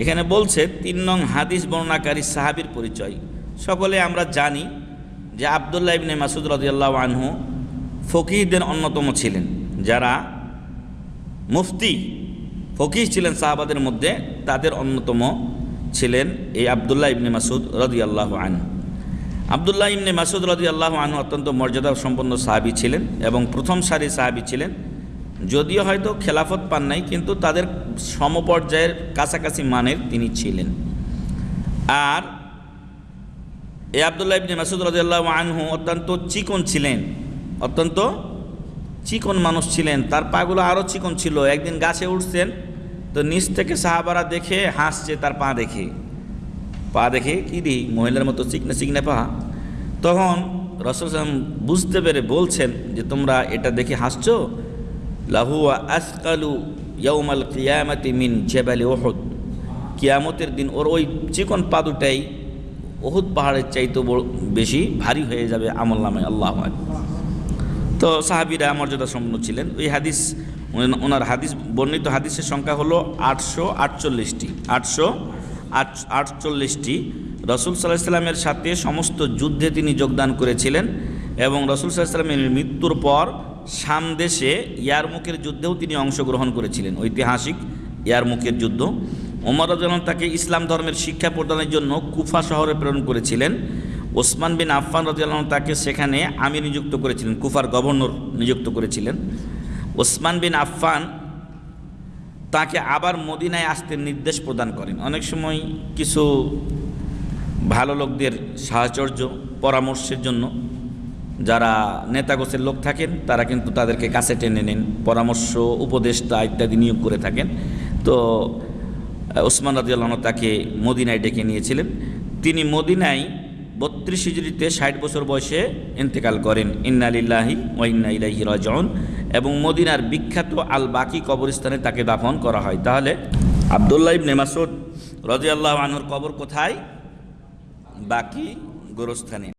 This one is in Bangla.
এখানে বলছে তিন নং হাদিস বর্ণনাকারী সাহাবির পরিচয়। সকলে আমরা জানি যে আবদুল্লাহ ইবনে মাসুদ রদিয়াল্লাহ আনহু ফকিহদের অন্যতম ছিলেন। যারা মুফতি, ফকিহ ছিলেন সাহাবাদের মধ্যে, তাদের অন্যতম ছিলেন এই আবদুল্লাহ ইবনে মাসুদ রদি আল্লাহ আনহু। আবদুল্লাহ ইবনে মাসুদ রদি আল্লাহ আনহু অত্যন্ত মর্যাদা সম্পন্ন সাহাবি ছিলেন এবং প্রথম সারি সাহাবি ছিলেন। যদিও হয়তো খেলাফত পান নাই, কিন্তু তাদের সমপর্যায়ের কাছাকাছি মানের তিনি ছিলেন। আর এ আবদুল্লাহ ইবনে মাসুদ রাজিয়াল্লাহ আনহু অত্যন্ত চিকন ছিলেন, অত্যন্ত চিকন মানুষ ছিলেন। তার পাগুলো আরও চিকন ছিল। একদিন গাছে উঠছেন, তো নিচ থেকে সাহাবারা দেখে হাসছে তার পা দেখে। পা দেখে কি দি মহিলার মতো চিকনে চিকনে পা। তখন রসুল বুঝতে পেরে বলছেন যে, তোমরা এটা দেখে হাসছো? লাহুয়া আসকালু ইয়ৌমাল কিয়ামাতি মিন জেবালি ওহদ কিয়ামতের দিন ওর ওই চিকন পা দুটাই ওহুদ পাহাড়ের চাইতে বেশি ভারী হয়ে যাবে আমল নামে, আল্লাহ তো সাহাবিরা মর্যাদা সম্পন্ন ছিলেন। ওই হাদিস ওনার হাদিস বর্ণিত হাদিসের সংখ্যা হলো আটশো আটচল্লিশটি। আটশো আট আটচল্লিশটি। রসুল সাল্লাহ সাল্লামের সাথে সমস্ত যুদ্ধে তিনি যোগদান করেছিলেন এবং রসুল সাল্লাহ সাল্লামের মৃত্যুর পর সামদেশে ইয়ারমুখের যুদ্ধেও তিনি অংশগ্রহণ করেছিলেন, ঐতিহাসিক ইয়ারমুখের যুদ্ধ। ওমর রাজন তাকে ইসলাম ধর্মের শিক্ষা প্রদানের জন্য কুফা শহরে প্রেরণ করেছিলেন। ওসমান বিন আফফান রাজিয়াল্লাহ তাকে সেখানে আমি নিযুক্ত করেছিলেন, কুফার গভর্নর নিযুক্ত করেছিলেন। ওসমান বিন আফফান তাকে আবার মদিনায় আসতে নির্দেশ প্রদান করেন। অনেক সময় কিছু ভালো লোকদের সাহচর্য পরামর্শের জন্য যারা নেতাগোছের লোক থাকেন, তারা কিন্তু তাদেরকে কাছে টেনে নেন, পরামর্শ, উপদেষ্টা ইত্যাদি নিয়োগ করে থাকেন। তো ওসমান রাজিয়াল্লাহ তাকে মদিনায় ডেকে নিয়েছিলেন। তিনি মদিনায় বত্রিশ হিজড়িতে ষাট বছর বয়সে ইন্তেকাল করেন। ইন্নালিল্লাহি ও ইন্না ইলাইহি রাজিউন। এবং মদিনার বিখ্যাত আল বাকি কবরস্থানে তাকে দাফন করা হয়। তাহলে আবদুল্লাহ ইবনে মাসুদ রাজিয়াল্লাহু আনহুর কবর কোথায়? বাকি গোরস্থানে।